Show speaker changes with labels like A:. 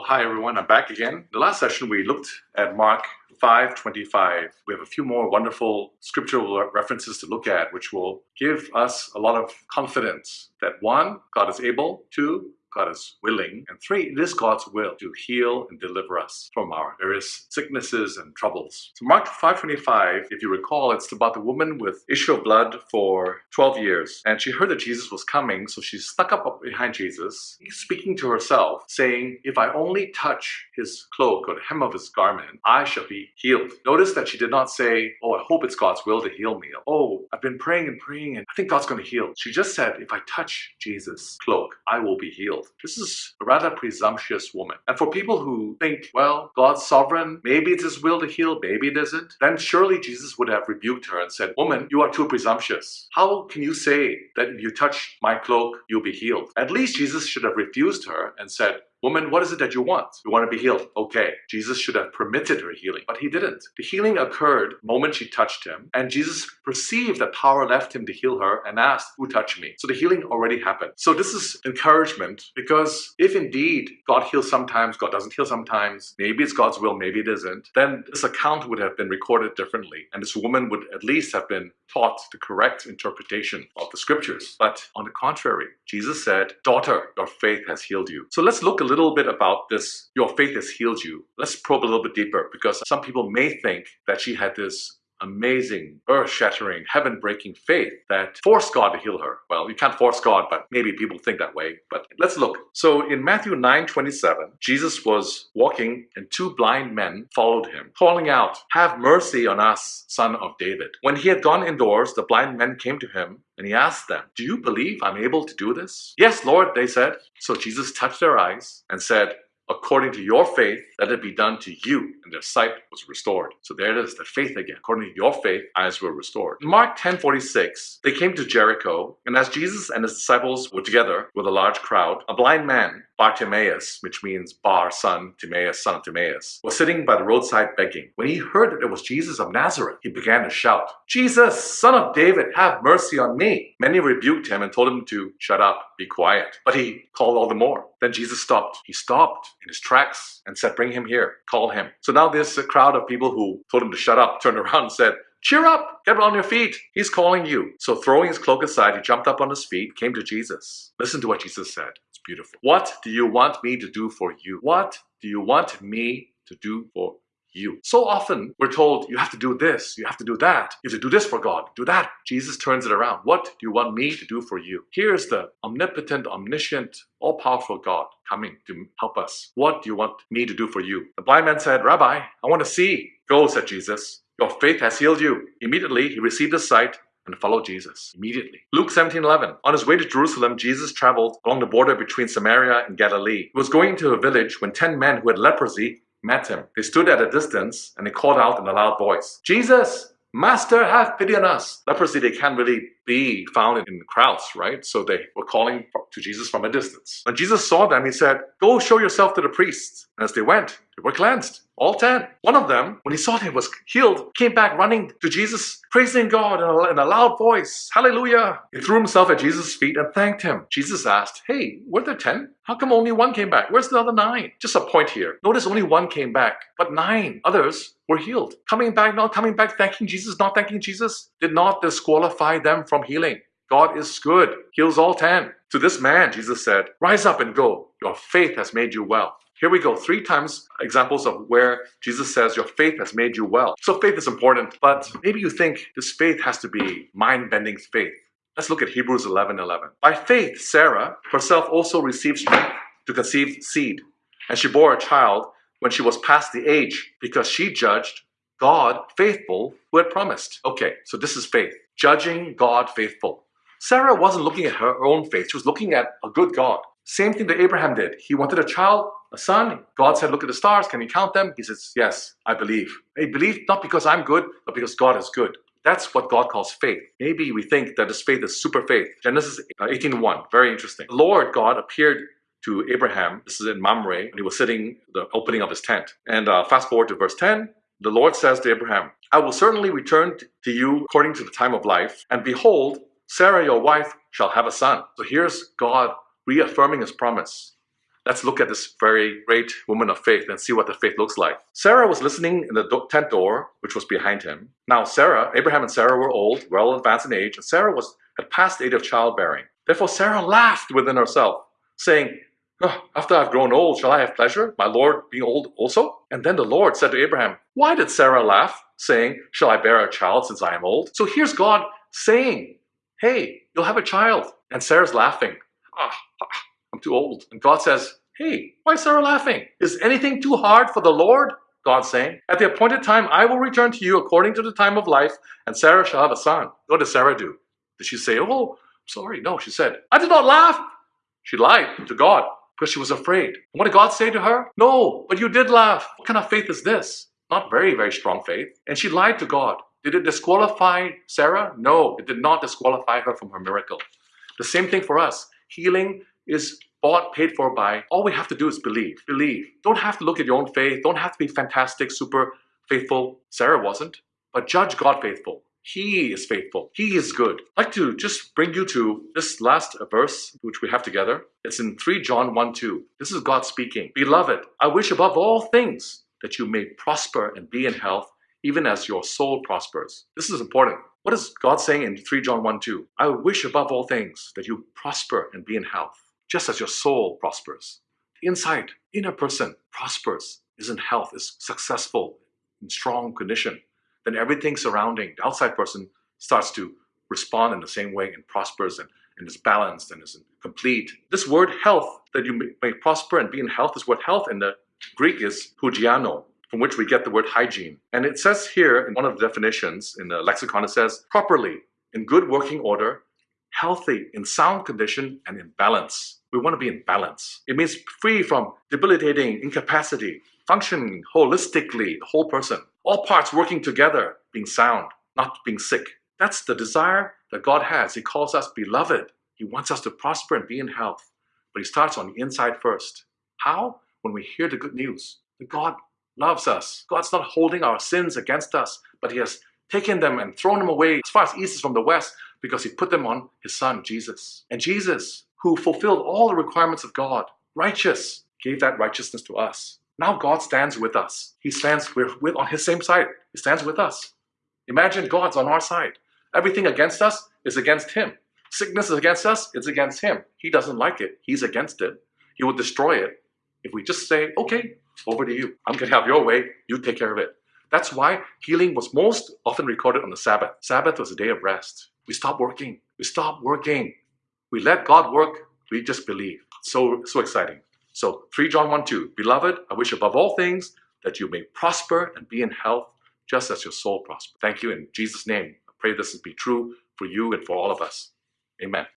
A: Well, hi everyone, I'm back again. The last session we looked at Mark 5.25. We have a few more wonderful scriptural references to look at which will give us a lot of confidence that one, God is able, two, God is willing. And three, it is God's will to heal and deliver us from our various sicknesses and troubles. So Mark 5.25, if you recall, it's about the woman with issue of blood for 12 years. And she heard that Jesus was coming, so she stuck up behind Jesus, speaking to herself, saying, if I only touch his cloak or the hem of his garment, I shall be healed. Notice that she did not say, oh, I hope it's God's will to heal me. Oh, I've been praying and praying and I think God's going to heal. She just said, if I touch Jesus' cloak, I will be healed. This is a rather presumptuous woman. And for people who think, well, God's sovereign, maybe it's his will to heal, maybe it isn't, then surely Jesus would have rebuked her and said, woman, you are too presumptuous. How can you say that if you touch my cloak, you'll be healed? At least Jesus should have refused her and said, Woman, what is it that you want? You want to be healed. Okay. Jesus should have permitted her healing, but he didn't. The healing occurred the moment she touched him, and Jesus perceived that power left him to heal her and asked, Who touched me? So the healing already happened. So this is encouragement because if indeed God heals sometimes, God doesn't heal sometimes, maybe it's God's will, maybe it isn't, then this account would have been recorded differently, and this woman would at least have been taught the correct interpretation of the scriptures. But on the contrary, Jesus said, Daughter, your faith has healed you. So let's look a little bit about this, your faith has healed you. Let's probe a little bit deeper because some people may think that she had this amazing, earth-shattering, heaven-breaking faith that forced God to heal her. Well, you can't force God, but maybe people think that way. But let's look. So in Matthew 9, 27, Jesus was walking and two blind men followed him, calling out, Have mercy on us, son of David. When he had gone indoors, the blind men came to him and he asked them, Do you believe I'm able to do this? Yes, Lord, they said. So Jesus touched their eyes and said, according to your faith, let it be done to you. And their sight was restored. So there it is, the faith again. According to your faith, eyes were restored. In Mark 10 46, they came to Jericho, and as Jesus and his disciples were together with a large crowd, a blind man Bartimaeus, which means Bar, son, Timaeus, son of Timaeus, was sitting by the roadside begging. When he heard that it was Jesus of Nazareth, he began to shout, Jesus, son of David, have mercy on me. Many rebuked him and told him to shut up, be quiet. But he called all the more. Then Jesus stopped. He stopped in his tracks and said, bring him here, call him. So now this crowd of people who told him to shut up turned around and said, Cheer up! Get on your feet! He's calling you. So throwing his cloak aside, he jumped up on his feet, came to Jesus. Listen to what Jesus said beautiful. What do you want me to do for you? What do you want me to do for you? So often we're told you have to do this, you have to do that, you have to do this for God, do that. Jesus turns it around. What do you want me to do for you? Here's the omnipotent, omniscient, all-powerful God coming to help us. What do you want me to do for you? The blind man said, Rabbi, I want to see. Go, said Jesus. Your faith has healed you. Immediately he received his sight and follow Jesus immediately. Luke 17:11. On his way to Jerusalem, Jesus traveled along the border between Samaria and Galilee. He was going to a village when 10 men who had leprosy met him. They stood at a distance and they called out in a loud voice, Jesus, Master, have pity on us. Leprosy, they can't really be found in the crowds, right? So they were calling to Jesus from a distance. When Jesus saw them, he said, Go show yourself to the priests. And as they went, they were cleansed. All ten. One of them, when he saw that he was healed, came back running to Jesus, praising God in a, in a loud voice. Hallelujah. He threw himself at Jesus' feet and thanked him. Jesus asked, Hey, were there ten? How come only one came back? Where's the other nine? Just a point here. Notice only one came back, but nine others were healed. Coming back, not coming back, thanking Jesus, not thanking Jesus, did not disqualify them from healing. God is good, heals all ten. To this man, Jesus said, Rise up and go. Your faith has made you well. Here we go, three times examples of where Jesus says your faith has made you well. So faith is important, but maybe you think this faith has to be mind-bending faith. Let's look at Hebrews 11, 11. By faith, Sarah herself also received strength to conceive seed, and she bore a child when she was past the age, because she judged God faithful who had promised. Okay, so this is faith, judging God faithful. Sarah wasn't looking at her own faith, she was looking at a good God. Same thing that Abraham did. He wanted a child, a son. God said, look at the stars. Can you count them? He says, yes, I believe. I believe not because I'm good, but because God is good. That's what God calls faith. Maybe we think that this faith is super faith. Genesis 18.1, very interesting. The Lord God appeared to Abraham, this is in Mamre, and he was sitting the opening of his tent. And uh, fast forward to verse 10, the Lord says to Abraham, I will certainly return to you according to the time of life, and behold, Sarah your wife shall have a son. So here's God reaffirming his promise. Let's look at this very great woman of faith and see what the faith looks like. Sarah was listening in the tent door, which was behind him. Now, Sarah, Abraham and Sarah were old, well advanced in age, and Sarah was had passed the age of childbearing. Therefore, Sarah laughed within herself, saying, "Oh, After I've grown old, shall I have pleasure, my Lord being old also? And then the Lord said to Abraham, Why did Sarah laugh, saying, Shall I bear a child since I am old? So here's God saying, Hey, you'll have a child. And Sarah's laughing. Ah, ah, I'm too old. And God says, Hey, why is Sarah laughing? Is anything too hard for the Lord? God saying, At the appointed time, I will return to you according to the time of life, and Sarah shall have a son. What did Sarah do? Did she say, Oh, sorry? No, she said, I did not laugh. She lied to God because she was afraid. What did God say to her? No, but you did laugh. What kind of faith is this? Not very, very strong faith. And she lied to God. Did it disqualify Sarah? No, it did not disqualify her from her miracle. The same thing for us. Healing is bought, paid for by, all we have to do is believe. Believe. Don't have to look at your own faith. Don't have to be fantastic, super faithful. Sarah wasn't. But judge God faithful. He is faithful. He is good. I'd like to just bring you to this last verse, which we have together. It's in 3 John 1 2. This is God speaking. Beloved, I wish above all things that you may prosper and be in health, even as your soul prospers. This is important. What is God saying in 3 John 1 2? I wish above all things that you prosper and be in health, just as your soul prospers. The inside, inner person prospers, is in health, is successful, in strong condition then everything surrounding the outside person starts to respond in the same way and prospers and, and is balanced and is complete. This word health, that you may, prosper and be in health, is what health in the Greek is hugiaino, from which we get the word hygiene. And it says here in one of the definitions in the lexicon, it says properly, in good working order, healthy, in sound condition, and in balance. We want to be in balance. It means free from debilitating incapacity, functioning holistically, the whole person all parts working together, being sound, not being sick. That's the desire that God has. He calls us beloved. He wants us to prosper and be in health. But He starts on the inside first. How? When we hear the good news that God loves us. God's not holding our sins against us, but He has taken them and thrown them away as far as east is from the west because He put them on His Son, Jesus. And Jesus, who fulfilled all the requirements of God, righteous, gave that righteousness to us. Now God stands with us. He stands with, with on his same side. He stands with us. Imagine God's on our side. Everything against us is against him. Sickness is against us, it's against him. He doesn't like it. He's against it. He will destroy it if we just say, okay, over to you. I'm going to have your way. You take care of it. That's why healing was most often recorded on the Sabbath. Sabbath was a day of rest. We stop working. We stop working. We let God work. We just believe. So, so exciting. So 3 John 1 2, Beloved, I wish above all things that you may prosper and be in health, just as your soul prospers. Thank you in Jesus' name. I pray this be true for you and for all of us. Amen.